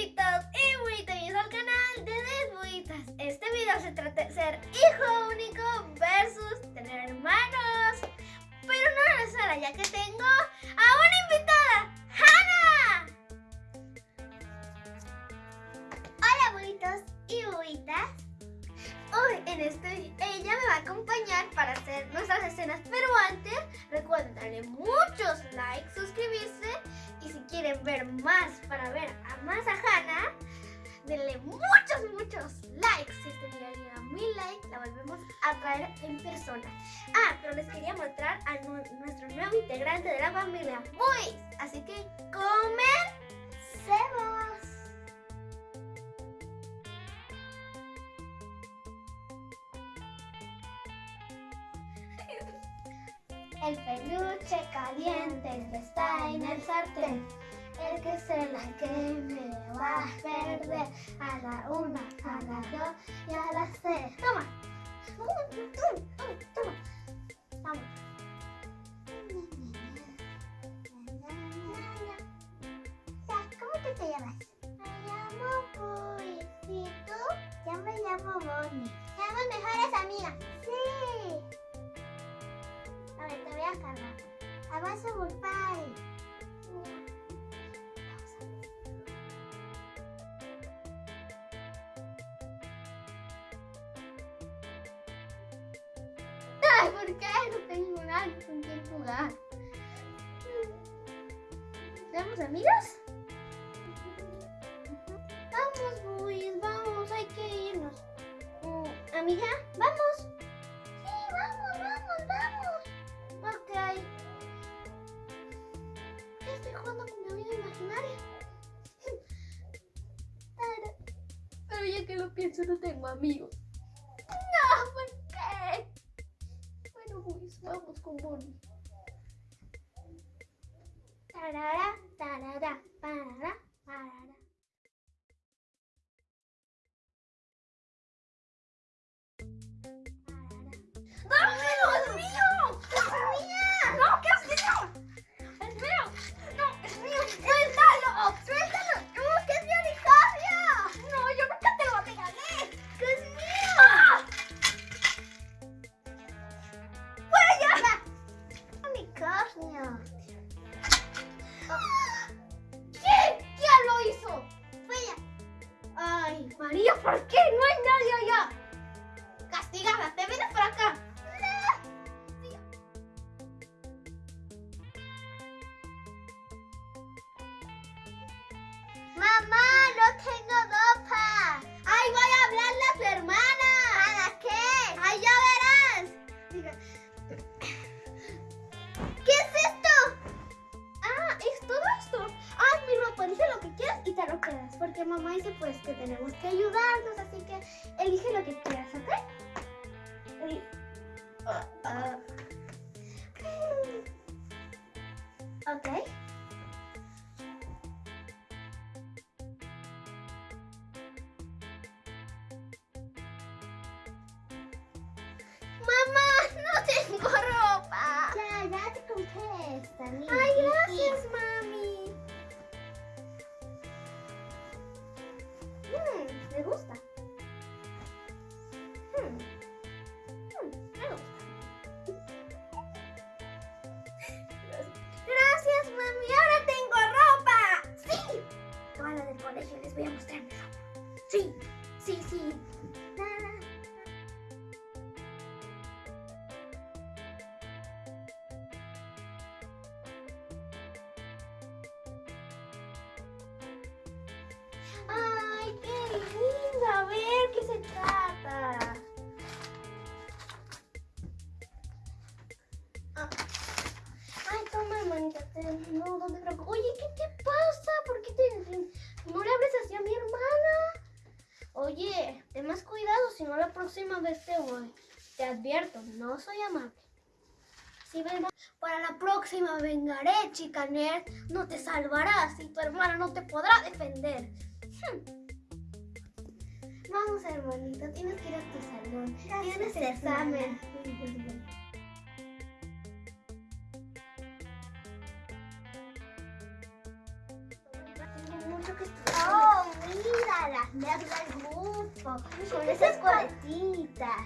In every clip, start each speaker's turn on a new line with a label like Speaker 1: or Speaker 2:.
Speaker 1: y buitos al canal de Desbuitas. Este video se trata de ser hijo único versus tener hermanos. Pero no es sola, ya que tengo este ella me va a acompañar para hacer nuestras escenas, pero antes recuerden darle muchos likes, suscribirse y si quieren ver más para ver a más a Hannah, denle muchos, muchos likes. Si este video llega a mil likes, la volvemos a traer en persona. Ah, pero les quería mostrar a nu- nuestro nuevo integrante de la familia, Boys. Así que comencemos.
Speaker 2: El peluche caliente que está en el sartén. El que se la queme va a perder a la una, a la dos y a las tres. Toma. Toma. Toma. ¿Cómo te llamas? Me llamo Puy. ¿Y tú? Me llamo Bonnie. A cargar. Avanza Bulpai.
Speaker 1: Ay, ¿por qué? No tengo nadie con quien jugar. ¿Somos amigos? Vamos, Boys, vamos, hay que irnos. Mm, Amiga, vamos. Que lo pienso, no tengo amigos. No, ¿por qué? Bueno, Boys, vamos con Bonnie. Tarara, tarara, parara, parara. ¿Quién? ¿Quién lo hizo? Ay, María, ¿por qué? No hay nadie allá. Castigada, te vienes para acá.
Speaker 2: Mamá,
Speaker 1: Porque mamá dice pues que tenemos que ayudarnos, así que elige lo que quieras, ¿ok? Eli- Ah, ah. Ok. Mamá, no tengo ropa.
Speaker 2: Ya, ya te compré esta. mira.
Speaker 1: Ay, gracias, mami. 嘻嘻。No la próxima vez te voy. Te advierto, no soy amable. Si vengo, para la próxima vengaré, chica nerd. No te salvarás y tu hermana no te podrá defender. Hmm. Vamos, hermanita, tienes que ir a tu salón. Tienes
Speaker 2: Gracias,
Speaker 1: examen. Mucho que estudiar.
Speaker 2: Oh, las nerds Con
Speaker 1: ¿qué
Speaker 2: esas.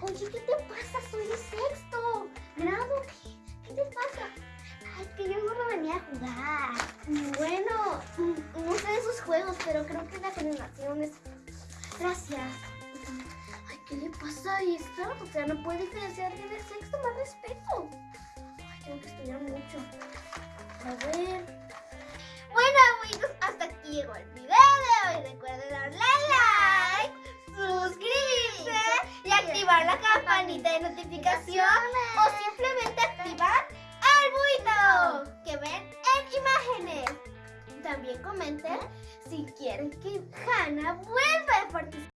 Speaker 1: Oye, ¿qué te pasa? Soy de sexto grado. ¿Qué, qué te pasa?
Speaker 2: Ay, que yo solo venía a jugar.
Speaker 1: Bueno, mm, no sé de esos juegos, pero creo que la generación es... Gracias. Ay, ¿qué le pasa a esta? O sea, no puede diferenciar de sexto, más respeto. Ay, tengo que estudiar mucho. A ver... Bueno, amigos, hasta aquí llegó el video de hoy. Recuerden la campanita de notificación o simplemente activar el buito que ven en imágenes. También comenten si quieren que Hannah vuelva a participar.